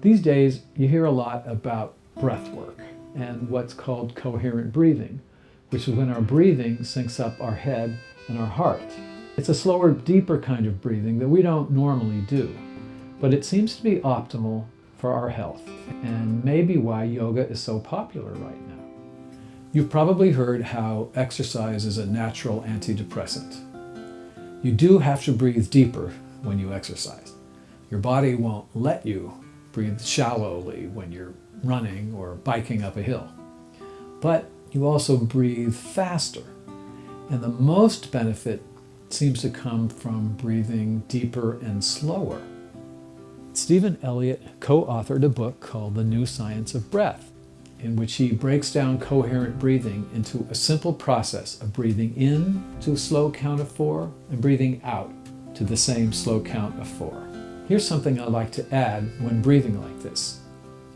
These days, you hear a lot about breath work and what's called coherent breathing, which is when our breathing syncs up our head and our heart. It's a slower, deeper kind of breathing that we don't normally do, but it seems to be optimal for our health and maybe why yoga is so popular right now. You've probably heard how exercise is a natural antidepressant. You do have to breathe deeper when you exercise. Your body won't let you breathe shallowly when you're running or biking up a hill. But you also breathe faster. And the most benefit seems to come from breathing deeper and slower. Stephen Elliott co-authored a book called The New Science of Breath, in which he breaks down coherent breathing into a simple process of breathing in to a slow count of four and breathing out to the same slow count of four. Here's something I like to add when breathing like this.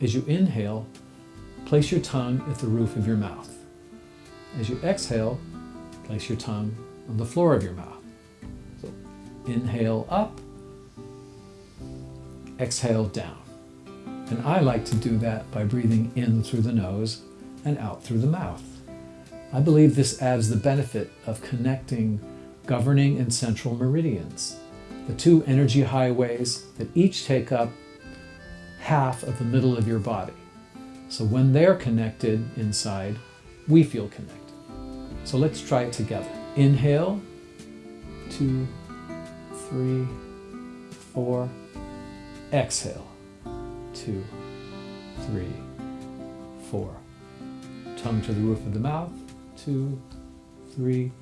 As you inhale, place your tongue at the roof of your mouth. As you exhale, place your tongue on the floor of your mouth. So inhale up, exhale down. And I like to do that by breathing in through the nose and out through the mouth. I believe this adds the benefit of connecting governing and central meridians, the two energy highways that each take up half of the middle of your body. So when they're connected inside, we feel connected. So let's try it together. Inhale, two, three, four, Exhale. Two, three, four. Tongue to the roof of the mouth. Two, three,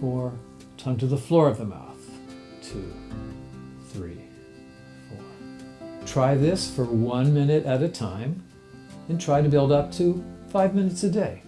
four. Tongue to the floor of the mouth. Two, three, four. Try this for one minute at a time and try to build up to five minutes a day.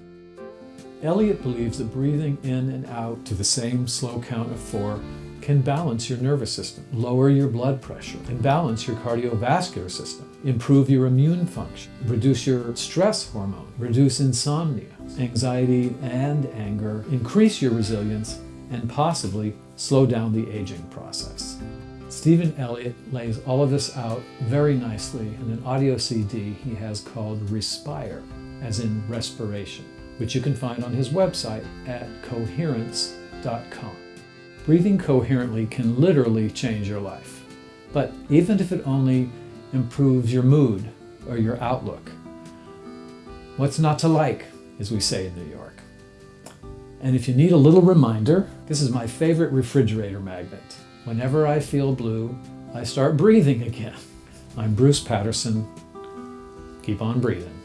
Elliott believes that breathing in and out to the same slow count of four can balance your nervous system, lower your blood pressure, and balance your cardiovascular system, improve your immune function, reduce your stress hormone, reduce insomnia, anxiety and anger, increase your resilience, and possibly slow down the aging process. Stephen Elliott lays all of this out very nicely in an audio CD he has called Respire, as in respiration, which you can find on his website at coherence.com. Breathing coherently can literally change your life. But even if it only improves your mood or your outlook, what's not to like, as we say in New York? And if you need a little reminder, this is my favorite refrigerator magnet. Whenever I feel blue, I start breathing again. I'm Bruce Patterson. Keep on breathing.